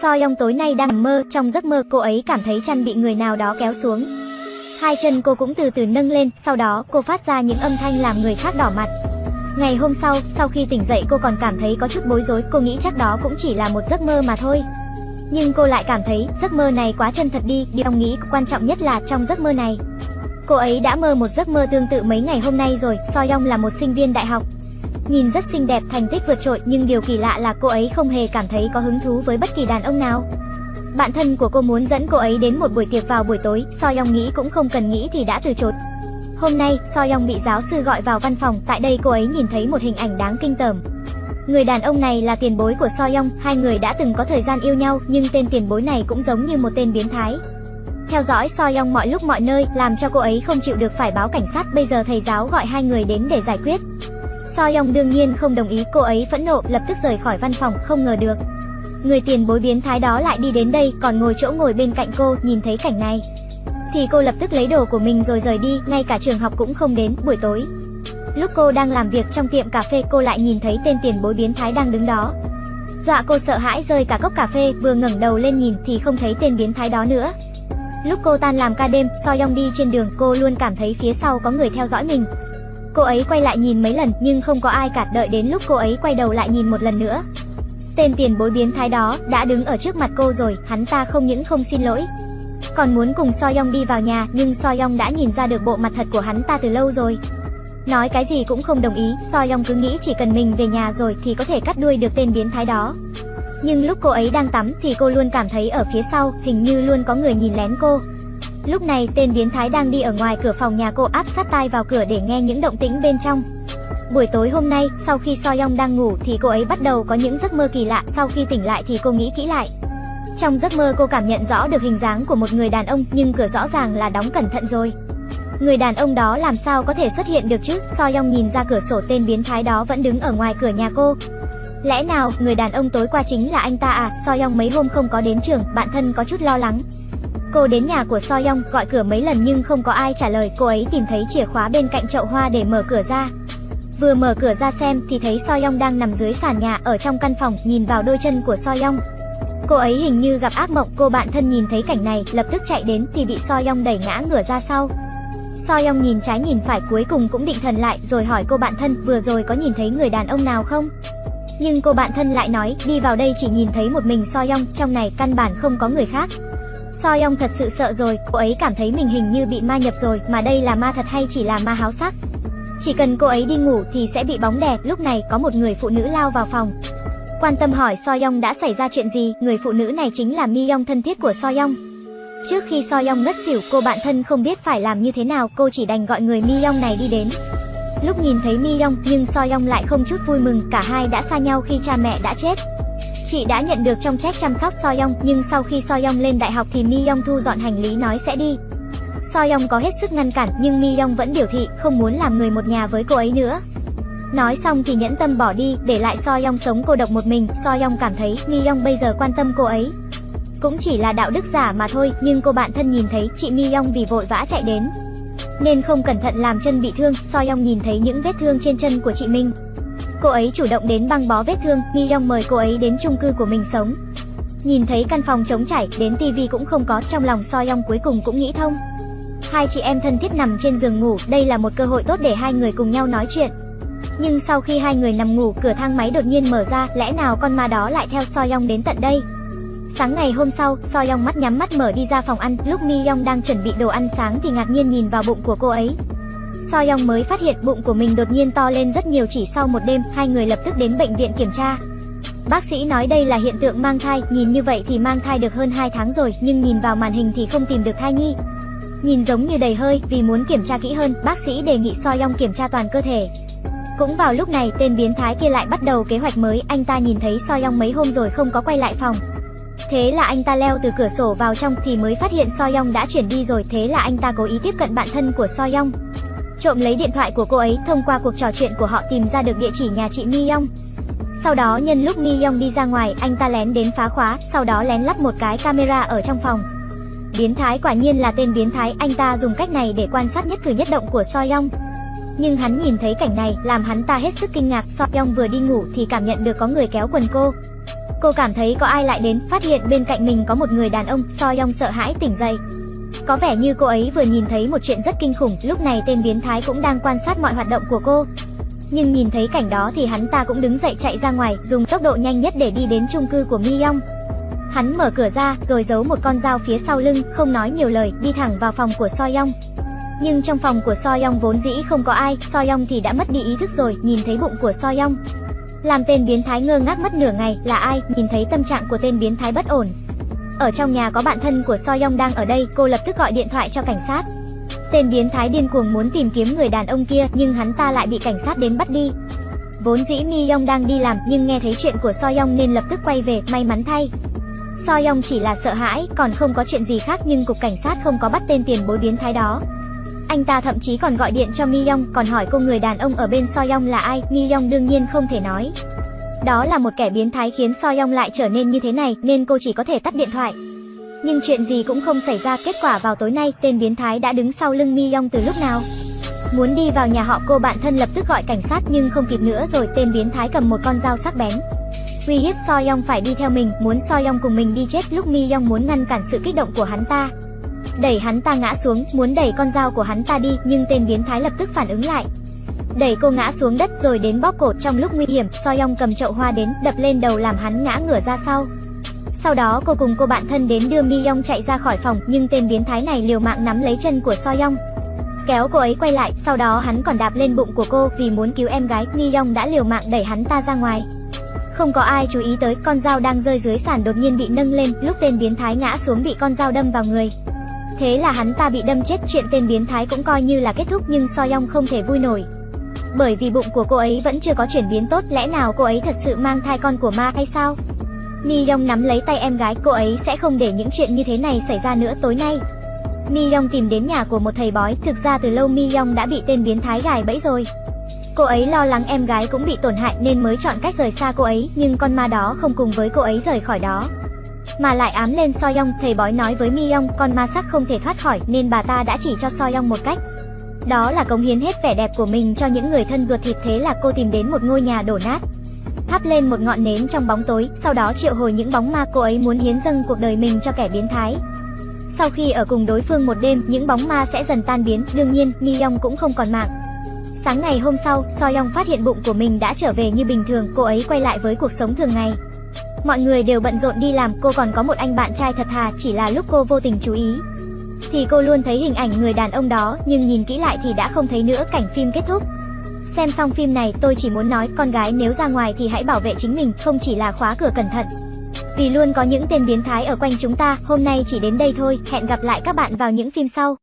So Yong tối nay đang nằm mơ, trong giấc mơ cô ấy cảm thấy chăn bị người nào đó kéo xuống. Hai chân cô cũng từ từ nâng lên, sau đó cô phát ra những âm thanh làm người khác đỏ mặt. Ngày hôm sau, sau khi tỉnh dậy cô còn cảm thấy có chút bối rối, cô nghĩ chắc đó cũng chỉ là một giấc mơ mà thôi. Nhưng cô lại cảm thấy giấc mơ này quá chân thật đi, điều nghĩ quan trọng nhất là trong giấc mơ này. Cô ấy đã mơ một giấc mơ tương tự mấy ngày hôm nay rồi, Soyong là một sinh viên đại học. Nhìn rất xinh đẹp, thành tích vượt trội, nhưng điều kỳ lạ là cô ấy không hề cảm thấy có hứng thú với bất kỳ đàn ông nào. Bạn thân của cô muốn dẫn cô ấy đến một buổi tiệc vào buổi tối, So nghĩ cũng không cần nghĩ thì đã từ chối. Hôm nay, So bị giáo sư gọi vào văn phòng, tại đây cô ấy nhìn thấy một hình ảnh đáng kinh tởm. Người đàn ông này là tiền bối của So hai người đã từng có thời gian yêu nhau, nhưng tên tiền bối này cũng giống như một tên biến thái. Theo dõi So mọi lúc mọi nơi, làm cho cô ấy không chịu được phải báo cảnh sát, bây giờ thầy giáo gọi hai người đến để giải quyết. Soyong đương nhiên không đồng ý, cô ấy phẫn nộ, lập tức rời khỏi văn phòng, không ngờ được. Người tiền bối biến thái đó lại đi đến đây, còn ngồi chỗ ngồi bên cạnh cô, nhìn thấy cảnh này. Thì cô lập tức lấy đồ của mình rồi rời đi, ngay cả trường học cũng không đến, buổi tối. Lúc cô đang làm việc trong tiệm cà phê cô lại nhìn thấy tên tiền bối biến thái đang đứng đó. Dọa cô sợ hãi rơi cả cốc cà phê, vừa ngẩng đầu lên nhìn thì không thấy tên biến thái đó nữa. Lúc cô tan làm ca đêm, Soyong đi trên đường, cô luôn cảm thấy phía sau có người theo dõi mình. Cô ấy quay lại nhìn mấy lần nhưng không có ai cả, đợi đến lúc cô ấy quay đầu lại nhìn một lần nữa. Tên tiền bối biến thái đó đã đứng ở trước mặt cô rồi, hắn ta không những không xin lỗi, còn muốn cùng Soyong đi vào nhà, nhưng Soyong đã nhìn ra được bộ mặt thật của hắn ta từ lâu rồi. Nói cái gì cũng không đồng ý, Soyong cứ nghĩ chỉ cần mình về nhà rồi thì có thể cắt đuôi được tên biến thái đó. Nhưng lúc cô ấy đang tắm thì cô luôn cảm thấy ở phía sau, hình như luôn có người nhìn lén cô. Lúc này tên biến thái đang đi ở ngoài cửa phòng nhà cô áp sát tai vào cửa để nghe những động tĩnh bên trong. Buổi tối hôm nay, sau khi So đang ngủ thì cô ấy bắt đầu có những giấc mơ kỳ lạ, sau khi tỉnh lại thì cô nghĩ kỹ lại. Trong giấc mơ cô cảm nhận rõ được hình dáng của một người đàn ông nhưng cửa rõ ràng là đóng cẩn thận rồi. Người đàn ông đó làm sao có thể xuất hiện được chứ? So nhìn ra cửa sổ tên biến thái đó vẫn đứng ở ngoài cửa nhà cô. Lẽ nào người đàn ông tối qua chính là anh ta à? So mấy hôm không có đến trường, bạn thân có chút lo lắng. Cô đến nhà của Soyong gọi cửa mấy lần nhưng không có ai trả lời, cô ấy tìm thấy chìa khóa bên cạnh chậu hoa để mở cửa ra. Vừa mở cửa ra xem thì thấy Soyong đang nằm dưới sàn nhà ở trong căn phòng, nhìn vào đôi chân của Soyong. Cô ấy hình như gặp ác mộng, cô bạn thân nhìn thấy cảnh này, lập tức chạy đến thì bị Soyong đẩy ngã ngửa ra sau. Soyong nhìn trái nhìn phải cuối cùng cũng định thần lại rồi hỏi cô bạn thân vừa rồi có nhìn thấy người đàn ông nào không? Nhưng cô bạn thân lại nói đi vào đây chỉ nhìn thấy một mình Soyong, trong này căn bản không có người khác. So Yong thật sự sợ rồi, cô ấy cảm thấy mình hình như bị ma nhập rồi, mà đây là ma thật hay chỉ là ma háo sắc. Chỉ cần cô ấy đi ngủ thì sẽ bị bóng đè, lúc này có một người phụ nữ lao vào phòng. Quan tâm hỏi Soyong đã xảy ra chuyện gì, người phụ nữ này chính là Miyong thân thiết của Soyong. Trước khi Soyong ngất xỉu, cô bạn thân không biết phải làm như thế nào, cô chỉ đành gọi người Miyong này đi đến. Lúc nhìn thấy Miyong, nhưng Soyong lại không chút vui mừng, cả hai đã xa nhau khi cha mẹ đã chết. Chị đã nhận được trong trách chăm sóc Soyong, nhưng sau khi Soyong lên đại học thì Miyong thu dọn hành lý nói sẽ đi. Soyong có hết sức ngăn cản, nhưng Miyong vẫn biểu thị không muốn làm người một nhà với cô ấy nữa. Nói xong thì nhẫn tâm bỏ đi, để lại Soyong sống cô độc một mình, Soyong cảm thấy Miyong bây giờ quan tâm cô ấy. Cũng chỉ là đạo đức giả mà thôi, nhưng cô bạn thân nhìn thấy chị Miyong vì vội vã chạy đến. Nên không cẩn thận làm chân bị thương, Soyong nhìn thấy những vết thương trên chân của chị Minh. Cô ấy chủ động đến băng bó vết thương, Mi Yong mời cô ấy đến chung cư của mình sống. Nhìn thấy căn phòng trống trải, đến tivi cũng không có, trong lòng So Yong cuối cùng cũng nghĩ thông. Hai chị em thân thiết nằm trên giường ngủ, đây là một cơ hội tốt để hai người cùng nhau nói chuyện. Nhưng sau khi hai người nằm ngủ, cửa thang máy đột nhiên mở ra, lẽ nào con ma đó lại theo So Yong đến tận đây? Sáng ngày hôm sau, So Yong mắt nhắm mắt mở đi ra phòng ăn, lúc Mi Yong đang chuẩn bị đồ ăn sáng thì ngạc nhiên nhìn vào bụng của cô ấy. So Young mới phát hiện bụng của mình đột nhiên to lên rất nhiều chỉ sau một đêm, hai người lập tức đến bệnh viện kiểm tra. Bác sĩ nói đây là hiện tượng mang thai, nhìn như vậy thì mang thai được hơn 2 tháng rồi, nhưng nhìn vào màn hình thì không tìm được thai nhi. Nhìn giống như đầy hơi, vì muốn kiểm tra kỹ hơn, bác sĩ đề nghị So Young kiểm tra toàn cơ thể. Cũng vào lúc này, tên biến thái kia lại bắt đầu kế hoạch mới, anh ta nhìn thấy So Young mấy hôm rồi không có quay lại phòng. Thế là anh ta leo từ cửa sổ vào trong thì mới phát hiện So Young đã chuyển đi rồi, thế là anh ta cố ý tiếp cận bạn thân của So Young. Trộm lấy điện thoại của cô ấy, thông qua cuộc trò chuyện của họ tìm ra được địa chỉ nhà chị Mi Yong. Sau đó nhân lúc Mi Yong đi ra ngoài, anh ta lén đến phá khóa, sau đó lén lắp một cái camera ở trong phòng. Biến thái quả nhiên là tên biến thái, anh ta dùng cách này để quan sát nhất cử nhất động của Soyong. Nhưng hắn nhìn thấy cảnh này, làm hắn ta hết sức kinh ngạc, Soyong vừa đi ngủ thì cảm nhận được có người kéo quần cô. Cô cảm thấy có ai lại đến, phát hiện bên cạnh mình có một người đàn ông, So Young sợ hãi tỉnh dậy. Có vẻ như cô ấy vừa nhìn thấy một chuyện rất kinh khủng, lúc này tên biến thái cũng đang quan sát mọi hoạt động của cô. Nhưng nhìn thấy cảnh đó thì hắn ta cũng đứng dậy chạy ra ngoài, dùng tốc độ nhanh nhất để đi đến chung cư của Miyong. Hắn mở cửa ra, rồi giấu một con dao phía sau lưng, không nói nhiều lời, đi thẳng vào phòng của So Young. Nhưng trong phòng của So Young vốn dĩ không có ai, So Young thì đã mất đi ý thức rồi, nhìn thấy bụng của So Young. Làm tên biến thái ngơ ngác mất nửa ngày, là ai, nhìn thấy tâm trạng của tên biến thái bất ổn. Ở trong nhà có bạn thân của So Young đang ở đây, cô lập tức gọi điện thoại cho cảnh sát. Tên biến thái điên cuồng muốn tìm kiếm người đàn ông kia, nhưng hắn ta lại bị cảnh sát đến bắt đi. Vốn dĩ Mi Young đang đi làm, nhưng nghe thấy chuyện của So Young nên lập tức quay về, may mắn thay. So Young chỉ là sợ hãi, còn không có chuyện gì khác nhưng cục cảnh sát không có bắt tên tiền bối biến thái đó. Anh ta thậm chí còn gọi điện cho Mi Young, còn hỏi cô người đàn ông ở bên So Young là ai, Mi Young đương nhiên không thể nói. Đó là một kẻ biến thái khiến Soyong lại trở nên như thế này, nên cô chỉ có thể tắt điện thoại. Nhưng chuyện gì cũng không xảy ra, kết quả vào tối nay, tên biến thái đã đứng sau lưng Mi yong từ lúc nào. Muốn đi vào nhà họ cô bạn thân lập tức gọi cảnh sát nhưng không kịp nữa rồi, tên biến thái cầm một con dao sắc bén. Uy hiếp Soyong phải đi theo mình, muốn Soyong cùng mình đi chết lúc Mi yong muốn ngăn cản sự kích động của hắn ta. Đẩy hắn ta ngã xuống, muốn đẩy con dao của hắn ta đi, nhưng tên biến thái lập tức phản ứng lại. Đẩy cô ngã xuống đất rồi đến bóp cổ trong lúc nguy hiểm, Soyoung cầm chậu hoa đến, đập lên đầu làm hắn ngã ngửa ra sau. Sau đó cô cùng cô bạn thân đến đưa Mi yong chạy ra khỏi phòng, nhưng tên biến thái này liều mạng nắm lấy chân của Soyoung Kéo cô ấy quay lại, sau đó hắn còn đạp lên bụng của cô vì muốn cứu em gái, Mi yong đã liều mạng đẩy hắn ta ra ngoài. Không có ai chú ý tới, con dao đang rơi dưới sàn đột nhiên bị nâng lên, lúc tên biến thái ngã xuống bị con dao đâm vào người. Thế là hắn ta bị đâm chết, chuyện tên biến thái cũng coi như là kết thúc nhưng Soyoung không thể vui nổi. Bởi vì bụng của cô ấy vẫn chưa có chuyển biến tốt, lẽ nào cô ấy thật sự mang thai con của ma hay sao? Mi yong nắm lấy tay em gái, cô ấy sẽ không để những chuyện như thế này xảy ra nữa tối nay. Mi yong tìm đến nhà của một thầy bói, thực ra từ lâu Mi yong đã bị tên biến thái gài bẫy rồi. Cô ấy lo lắng em gái cũng bị tổn hại nên mới chọn cách rời xa cô ấy, nhưng con ma đó không cùng với cô ấy rời khỏi đó. Mà lại ám lên Soyong, thầy bói nói với Mi yong con ma sắc không thể thoát khỏi nên bà ta đã chỉ cho Soyong một cách. Đó là cống hiến hết vẻ đẹp của mình cho những người thân ruột thịt thế là cô tìm đến một ngôi nhà đổ nát. Thắp lên một ngọn nến trong bóng tối, sau đó triệu hồi những bóng ma cô ấy muốn hiến dâng cuộc đời mình cho kẻ biến thái. Sau khi ở cùng đối phương một đêm, những bóng ma sẽ dần tan biến, đương nhiên, Mi cũng không còn mạng. Sáng ngày hôm sau, So Young phát hiện bụng của mình đã trở về như bình thường, cô ấy quay lại với cuộc sống thường ngày. Mọi người đều bận rộn đi làm, cô còn có một anh bạn trai thật thà, chỉ là lúc cô vô tình chú ý. Thì cô luôn thấy hình ảnh người đàn ông đó, nhưng nhìn kỹ lại thì đã không thấy nữa cảnh phim kết thúc. Xem xong phim này, tôi chỉ muốn nói, con gái nếu ra ngoài thì hãy bảo vệ chính mình, không chỉ là khóa cửa cẩn thận. Vì luôn có những tên biến thái ở quanh chúng ta, hôm nay chỉ đến đây thôi, hẹn gặp lại các bạn vào những phim sau.